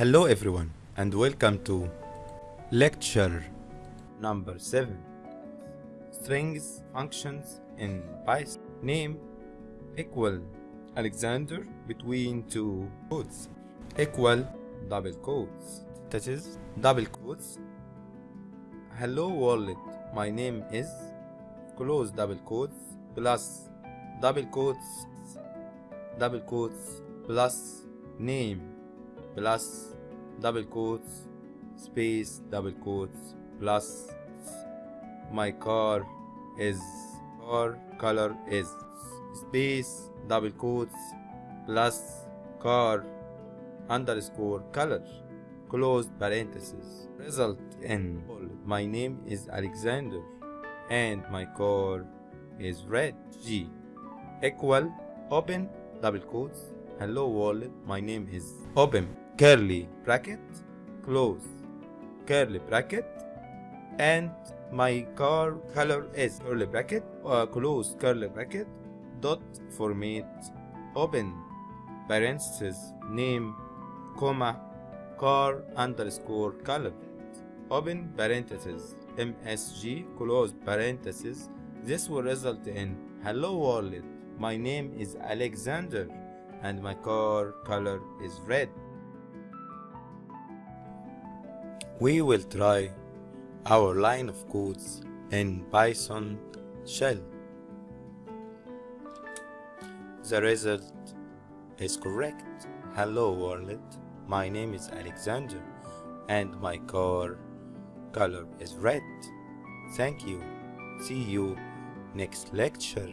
Hello everyone and welcome to lecture number 7 strings functions in Python. Name equal Alexander between two quotes equal double quotes. That is double quotes. Hello world my name is. Close double quotes plus double quotes. Double quotes plus name plus double quotes space double quotes plus my car is car color is space double quotes plus car underscore color closed parenthesis. Result in my name is Alexander and my car is red. G. Equal open double quotes. Hello world my name is open curly bracket close curly bracket and my car color is curly bracket uh, close curly bracket dot format open parenthesis name comma car underscore color open parenthesis msg close parenthesis this will result in hello world my name is alexander and my car color is red we will try our line of codes in python shell. The result is correct. Hello world. My name is alexander and my car color is red. Thank you. See you next lecture